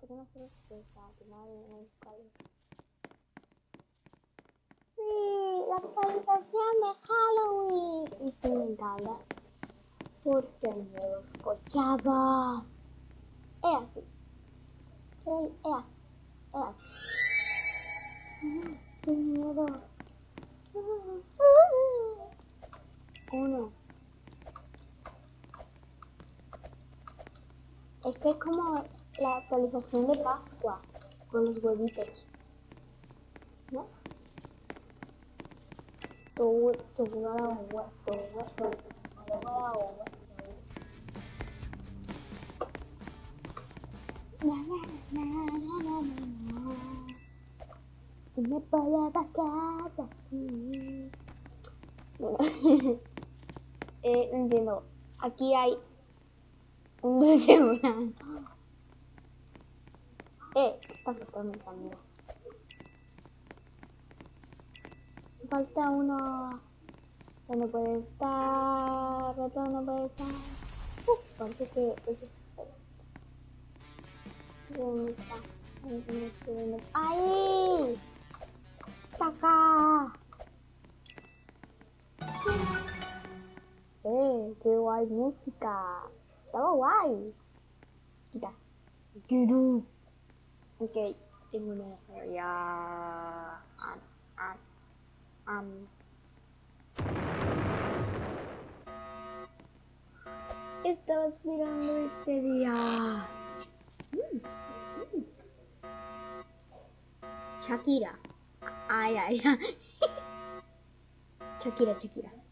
tenemos sorpresa, que madre es cuál es. Sí, la actualización de Halloween. Y sí, me encanta. Porque hay nuevos cochados. Es así. Es así. Es así. ¡Qué miedo! Uno. Es que es como la actualización de Pascua con los huevitos. ¿No? Tu, tu huevo, tu huevo, tu. Y me voy a aquí. Bueno, eh, entiendo. Aquí hay un dulce blanco. Eh, está faltando también. Falta uno. ¿Dónde puede estar? Ratón no puede estar. Uh, parece que es ¿Dónde está? ¿Dónde está? ¿Dónde. ¡Eh! ¡Qué música! Estaba guay. Quita. Ok, tengo una ya. Am, am, am. Estaba esperando este día. Shakira. Ay, ay, ay. Shakira, Shakira.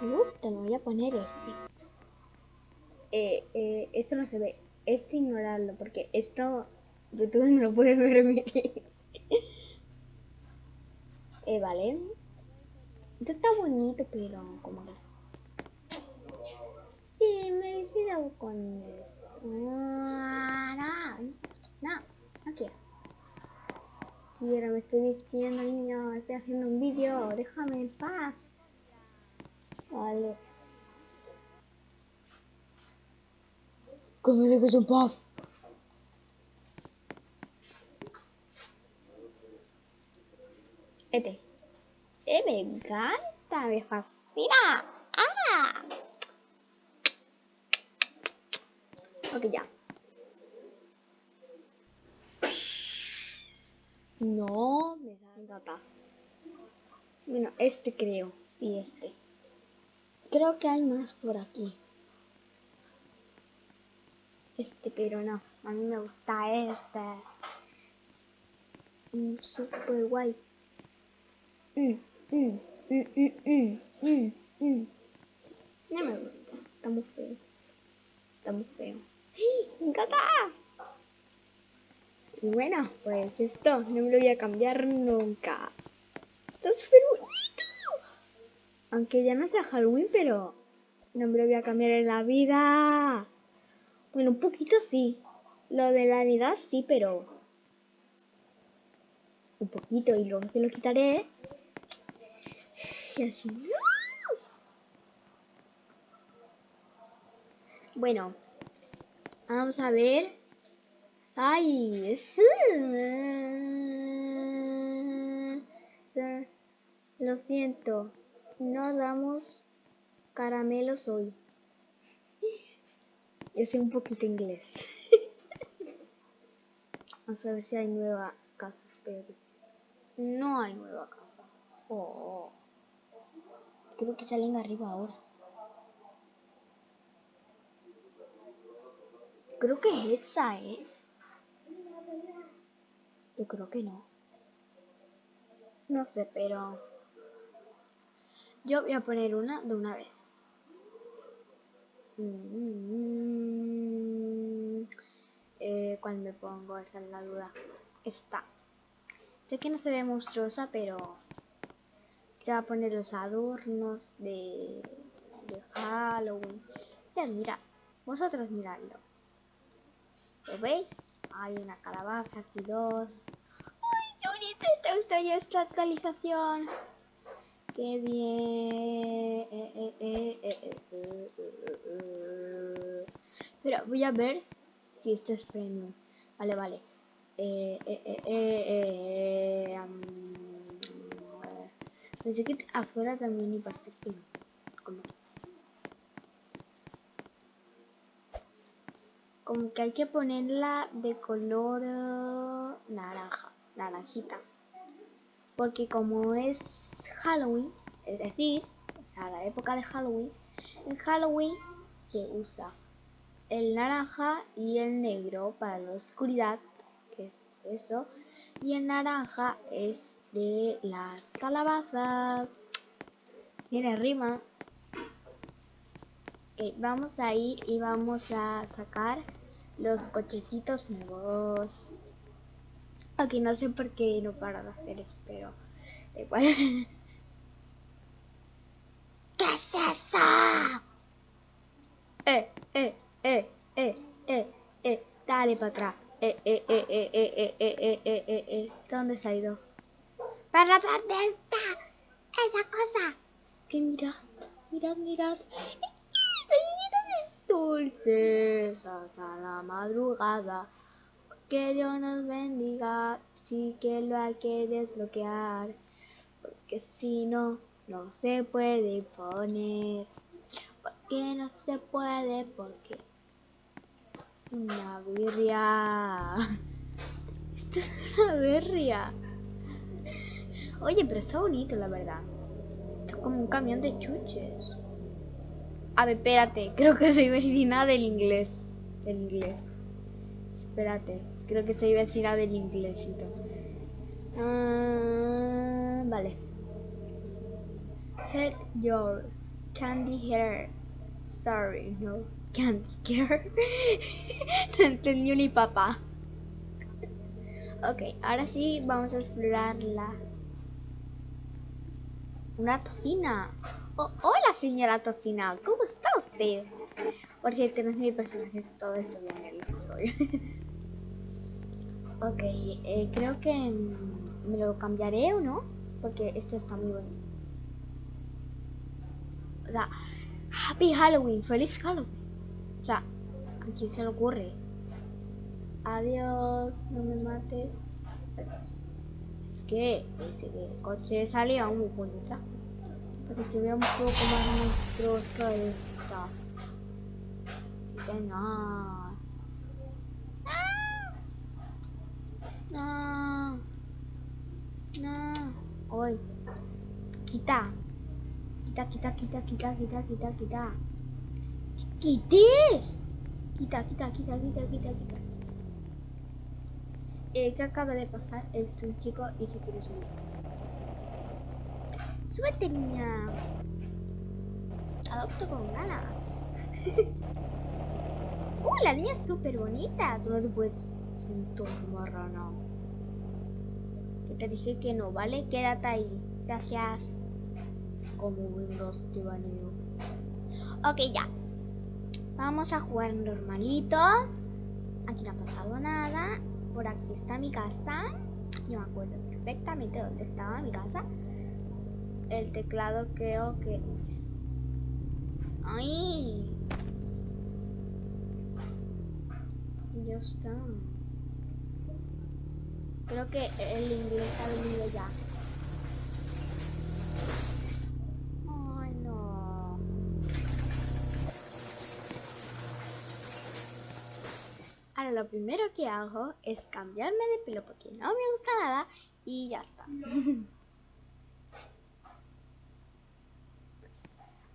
Me gusta, me voy a poner este. Eh, eh, esto no se ve. Este ignorarlo, porque esto YouTube no lo puede permitir. eh, vale. Esto está bonito, pero como que... Sí, me he quedado con esto. No, no, no, no quiero. Quiero, me estoy vistiendo, niño. Estoy haciendo un vídeo. Déjame en paz. Vale. Que me dejes en paz. Este. Eh, me encanta, me fascina. ¡Ah! Ok, ya. No, me da gata. Bueno, este creo. Sí, este. Creo que hay más por aquí. Este, pero no. A mí me gusta este. Mm, super guay. Mm, mm, mm, mm, mm. No me gusta. Está muy feo. Está muy feo. ¡Mi gata! Y bueno, pues esto no me lo voy a cambiar nunca. Está súper bonito. Aunque ya no sea Halloween, pero no me lo voy a cambiar en la vida. Bueno, un poquito sí. Lo de la Navidad sí, pero... Un poquito y luego se lo quitaré. Y así. Bueno, vamos a ver. Ay, sí. Lo siento, no damos caramelos hoy. Yo sé un poquito inglés. Vamos a ver si hay nueva casa. Espero No hay nueva casa. Oh. Creo que salen arriba ahora. Creo que es esa, ¿eh? Yo creo que no. No sé, pero... Yo voy a poner una de una vez. Mm, eh, ¿Cuál me pongo? Esa es la duda. Esta. Sé que no se ve monstruosa, pero... Se va a poner los adornos de, de Halloween. Ya, mira. Vosotros miradlo. ¿Lo veis? Hay una calabaza, aquí dos. ¡Ay, ¡Qué bonito está esta actualización! ¡Qué bien! Pero voy a ver si esto es premium. Vale, vale. Eh, eh, eh, pensé que afuera también iba a ser. Como como que hay que ponerla de color naranja, naranjita. Porque como es Halloween, es decir, o sea, la época de Halloween, en Halloween se usa el naranja y el negro para la oscuridad, que es eso, y el naranja es de las calabazas. Tiene rima. vamos a ir y vamos a sacar los cochecitos nuevos. Aquí no sé por qué no para de hacer eso, pero igual. ¿Qué es eso? Eh, eh, eh, eh, eh, eh, dale para atrás. Eh, eh, eh, eh, eh, eh, eh, eh, eh, eh, eh. ¿Dónde se ha ido? ¿Para dónde está esa cosa? Es que mirad, mirad, mirad dulces hasta la madrugada. Que Dios nos bendiga, sí que lo hay que desbloquear, porque si no, no se puede poner. Porque no se puede, porque una birria. Esto es una birria. Oye, pero está bonito, la verdad. es como un camión de chuches. A ver, espérate. Creo que soy vecina del inglés. Del inglés. Espérate. Creo que soy vecina del inglésito. Ah, vale. Head your candy hair. Sorry, no. Candy hair. no entendió ni papá. ok, ahora sí vamos a explorar la... Una tocina. Oh, hola señora Tocina, ¿cómo está usted? Por cierto, no es mi personaje, todo esto viene en la historia. ok, eh, creo que me lo cambiaré o no, porque esto está muy bueno. O sea, Happy Halloween, feliz Halloween. O sea, ¿a quién se le ocurre? Adiós, no me mates. Es que ese coche salía muy bonito para que se vea un poco más monstruosa esta. No. No. No. Hoy. Quita. Quita, quita, quita, quita, quita, quita, quita. ¡Quites! Quita, quita, quita, quita, quita, quita. Eh, ¿qué acaba de pasar? Es un chico y se quiere subir. Súbete, niña. Adopto con ganas. uh, la niña es súper bonita. Tú no te puedes sentar marrano. Que te dije que no, ¿vale? Quédate ahí. Gracias. Como un baneo. Ok, ya. Vamos a jugar normalito. Aquí no ha pasado nada. Por aquí está mi casa. Yo me acuerdo perfectamente dónde estaba mi casa el teclado creo que... ¡Ay! Ya está. Creo que el inglés ha venido ya. Ay, no. Ahora lo primero que hago es cambiarme de pelo porque no me gusta nada y ya está.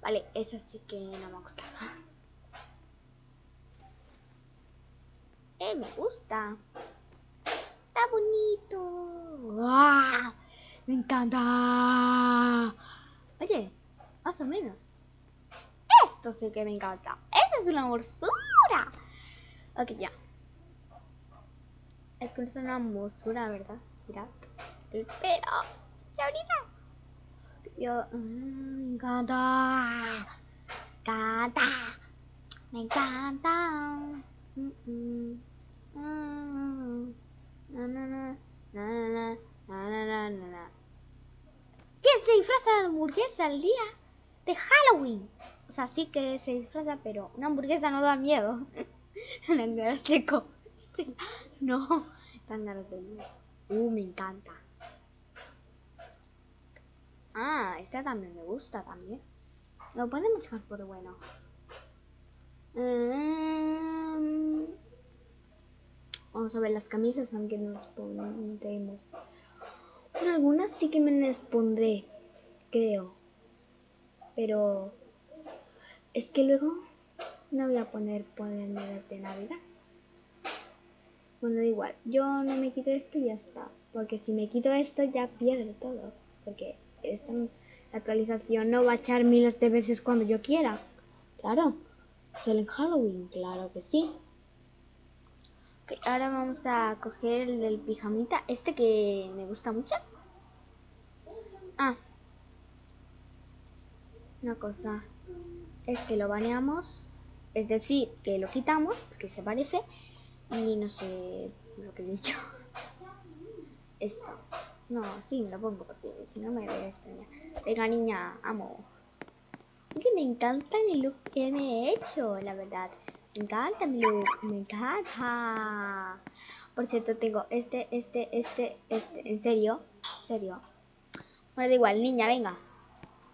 Vale, eso sí que no me ha gustado. Eh, me gusta. Está bonito. Me encanta. Oye, más o menos. Esto sí que me encanta. Esa es una morsura. Ok, ya. Es que es una morsura, ¿verdad? Mirad. El pelo. La. Yo, me encanta. Encanta. Me encanta. ¿Quién se disfraza de hamburguesa el día de Halloween? O sea, sí que se disfraza, pero una hamburguesa no da miedo. La seco. No, tan ganas de miedo. Uh, me encanta. Ah, esta también me gusta también. Lo podemos dejar por bueno. Mm. Vamos a ver las camisas, aunque no las pondremos. Algunas sí que me las pondré, creo. Pero es que luego no voy a poner ponerme de Navidad. Bueno, da igual. Yo no me quito esto y ya está. Porque si me quito esto ya pierde todo. Porque esta actualización no va a echar miles de veces cuando yo quiera. Claro. Solo en Halloween, claro que sí. Ok, ahora vamos a coger el del pijamita. Este que me gusta mucho. Ah. Una cosa. Este lo baneamos. Es decir, que lo quitamos, porque se parece. Y no sé lo que he dicho. Esto. No, sí, me lo pongo porque si no me voy a extrañar. Venga, niña, amo. Que me encanta el look que me he hecho, la verdad. Me encanta mi look, me encanta. Por cierto, tengo este, este, este, este. ¿En serio? ¿En serio? Bueno, da igual, niña, venga.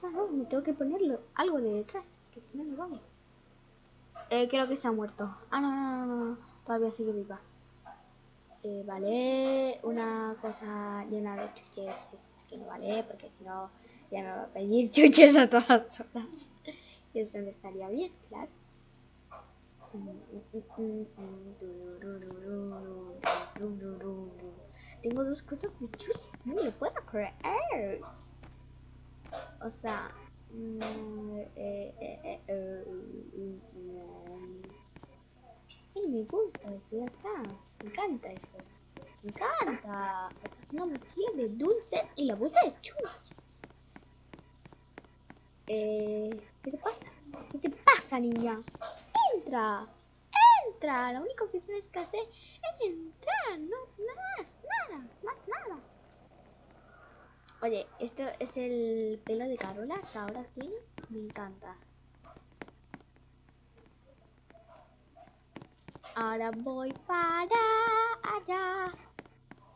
No, no, me tengo que ponerlo algo de detrás, que si no, no vale. Eh, creo que se ha muerto. Ah, no, no, no, no, todavía sigue viva. Eh, vale, una cosa llena de chuches es que no vale, porque si no ya me va a pedir chuches a todas horas. Y eso me estaría bien, claro. Tengo dos cosas de chuches, no me lo puedo creer. O sea, eh, eh, eh, me gusta, ya está. Me encanta eso. Me encanta. Es una mochila de dulces y la bolsa de chuches. Eh, ¿Qué te pasa? ¿Qué te pasa, niña? ¡Entra! ¡Entra! Lo único que tienes que hacer es entrar. No, nada nada, más nada. Oye, esto es el pelo de Carola que ahora tiene. Me encanta. Ahora voy para allá.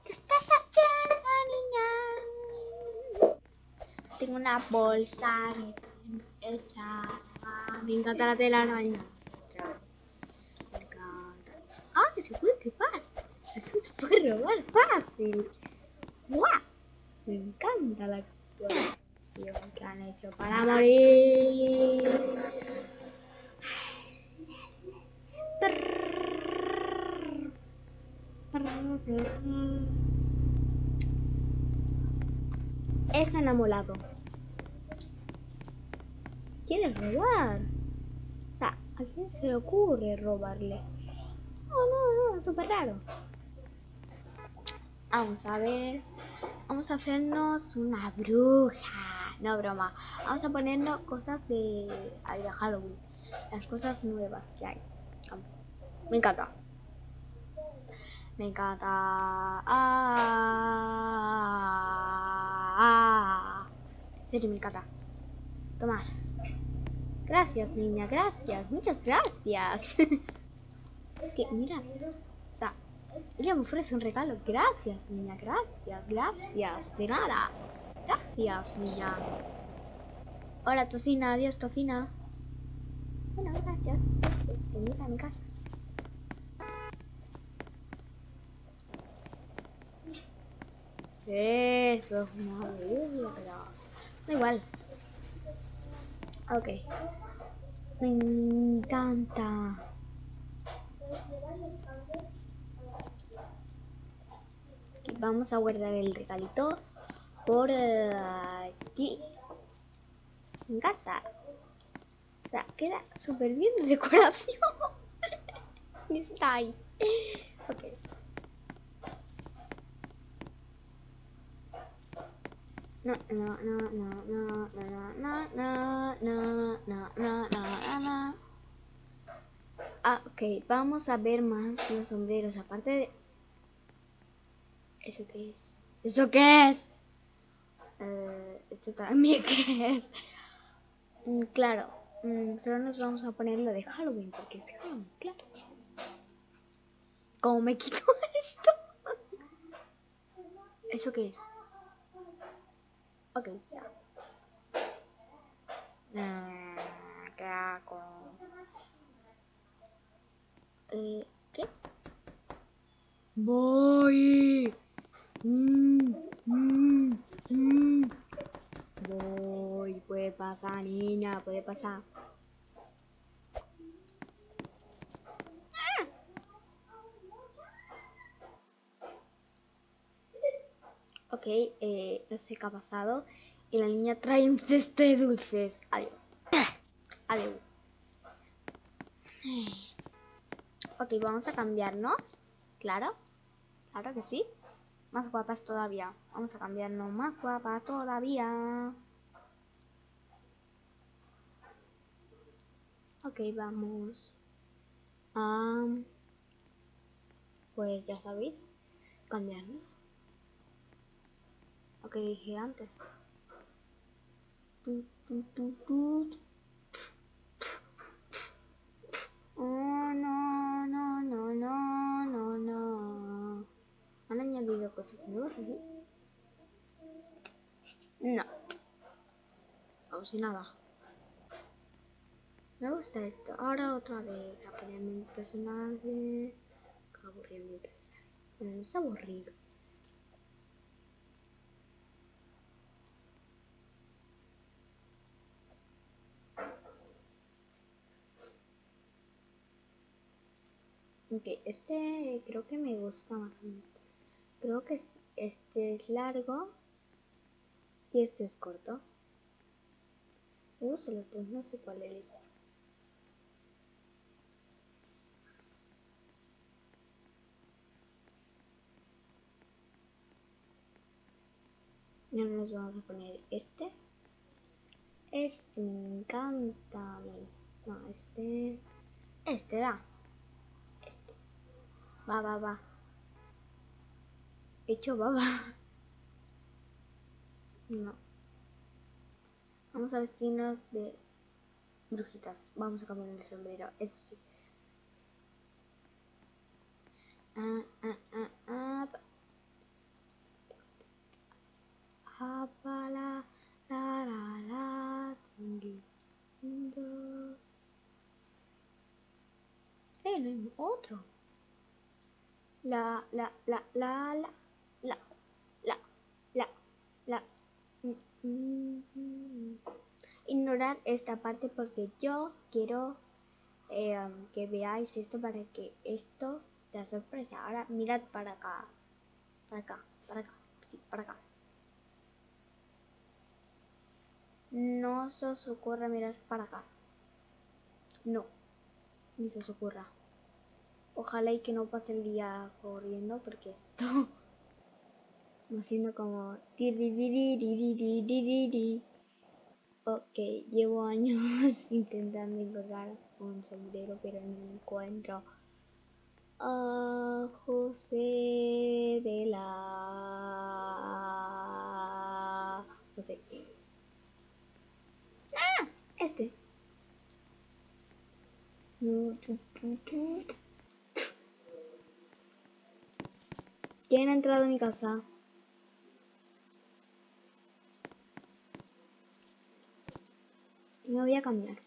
¿Qué estás haciendo, niña? Tengo una bolsa hecha. Me encanta la telaraña. Me encanta. Ah, que se puede trepar. Eso se puede robar fácil. ¡Guau! Me encanta la actuación que han hecho para morir. Enamorado. ¿Quieres robar? O sea, ¿a quién se le ocurre robarle? No, no, no, súper raro. Vamos a ver. Vamos a hacernos una bruja. No, broma. Vamos a ponernos cosas de, de Halloween. Las cosas nuevas que hay. Me encanta. Me encanta. Ah, ah. En serio, me encanta. Tomar. Gracias, niña, gracias. Muchas gracias. que, mira. Está. Ella me ofrece un regalo. Gracias, niña, gracias, gracias. De nada. Gracias, niña. Hola, tocina. Adiós, tocina. Bueno, gracias. Venid a mi casa. Eso es una igual. Ok. Me encanta. Vamos a guardar el regalito por eh, aquí. En casa. O sea, queda súper bien de decoración. Está ahí. Ok. Ah, ok, vamos a ver más los sombreros, aparte de... ¿Eso qué es? ¿Eso qué es? Eh, ¿Esto también qué es? Mm, claro, mm, solo nos vamos a poner lo de Halloween, porque es Halloween, claro. ¿Cómo me quito esto? ¿Eso qué es? Ok, ya. Mm, ¿Qué hago? Eh, ¿Qué? Voy. Mm, mm, mm. Voy. Puede pasar, niña, puede pasar. Ok, eh, no sé qué ha pasado. Y la niña trae un cesto de dulces. Adiós. Adiós. Ok, vamos a cambiarnos. Claro. Claro que sí. Más guapas todavía. Vamos a cambiarnos más guapas todavía. Ok, vamos. a pues ya sabéis. Cambiarnos. Ok, dije antes. Oh, no, no, no, no, no, no. ¿Han añadido cosas nuevas aquí? No. Como si nada. Me gusta esto. Ahora otra vez a poner mi personaje. Aburrido mi personaje. No es aburrido. Ok, este creo que me gusta más. Creo que este es largo y este es corto. Uh, se los dos, no sé cuál es. Y ahora nos vamos a poner este. Este me encanta. No, este... Este da. Va, va, va. Hecho baba. No. Vamos a vestirnos de brujitas. Vamos a cambiar el sombrero. Eso sí. Ah, ah, ah, ah. Apala, la, la, la, Eh, no hay otro. La, la, la, la, la, la, la, la, la. Ignorad esta parte porque yo quiero eh, que veáis esto para que esto sea sorpresa. Ahora mirad para acá. Para acá, para acá, sí, para acá. No se os ocurra mirar para acá. No, ni se os ocurra. Ojalá y que no pase el día corriendo porque esto va siendo como Ok, llevo años intentando encontrar un sombrero pero no encuentro. A José de la José. ¡Ah! Este ¿Quién ha entrado en mi casa? Me voy a cambiar.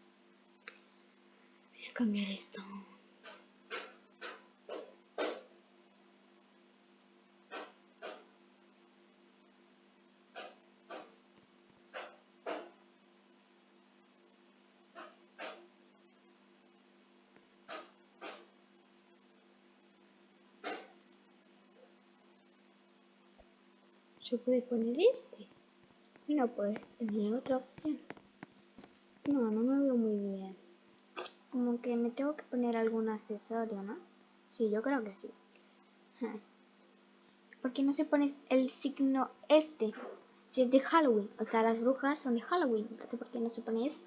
Voy a cambiar esto. Yo puedo poner este. No puedes tener otra opción. No, no me veo muy bien. Como que me tengo que poner algún accesorio, ¿no? Sí, yo creo que sí. ¿Por qué no se pone el signo este? Si es de Halloween. O sea, las brujas son de Halloween. Entonces, ¿por qué no se pone eso?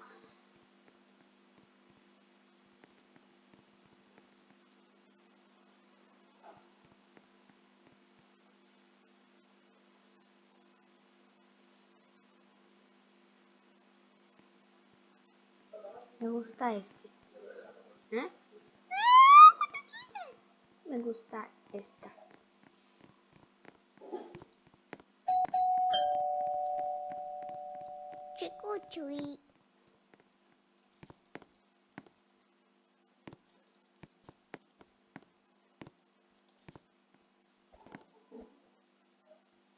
Me gusta este. ¿Eh? Me gusta esta. Or treat.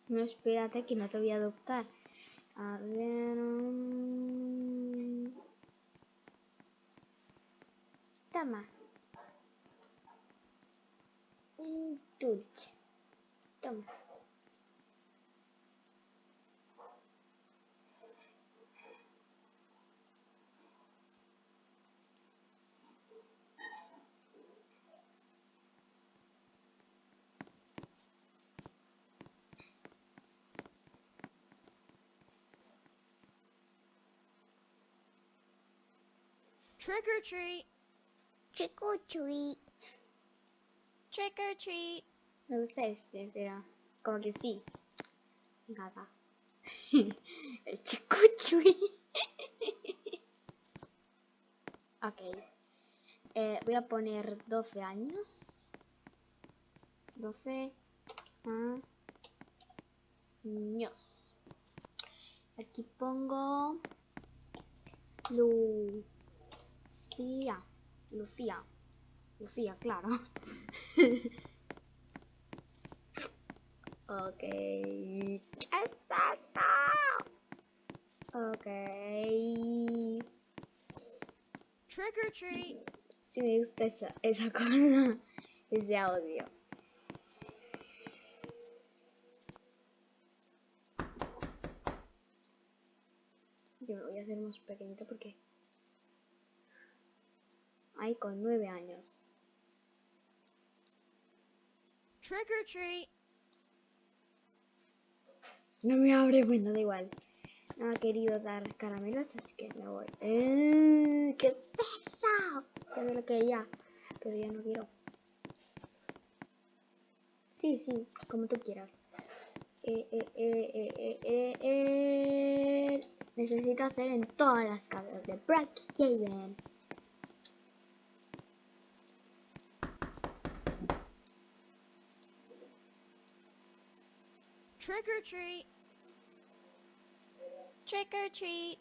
No, espérate que no te voy a adoptar. A ver... mm. Un dulce. Toma. Trick or treat. Trick or treat. Trick or treat. Me gusta este, pero como que sí. Nada. El chico chui. ok. Eh, voy a poner 12 años. 12 años. Aquí pongo Lucía. Lucía. Lucía, claro. ok. ¡Está, está! Ok. Trick or treat. Si me gusta esa, esa cosa, ese audio. Yo me voy a hacer más pequeñito porque... Con nueve años. Trick or treat. No me abre, bueno, da igual. No ha querido dar caramelos, así que me voy. ¡Eh! ¡Qué pesado! Ya me lo quería, pero ya no quiero. Sí, sí, como tú quieras. Eh, eh. Necesito hacer en todas las casas de Javen. Trick or treat. Trick or treat.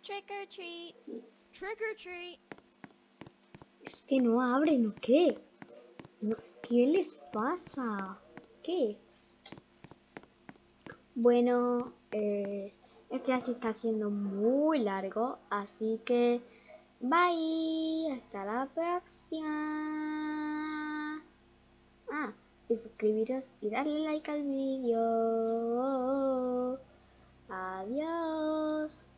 Trick or treat. Trick or treat. Es que no abren, ¿o qué? ¿Qué les pasa? ¿Qué? Bueno, eh, este ya se está haciendo muy largo, así que bye, hasta la próxima. Ah, y suscribiros y darle like al vídeo. Adiós.